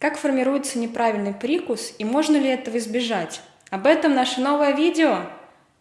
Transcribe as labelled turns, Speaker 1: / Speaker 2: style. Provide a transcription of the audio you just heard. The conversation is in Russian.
Speaker 1: Как формируется неправильный прикус и можно ли этого избежать? Об этом наше новое видео.